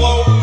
Whoa.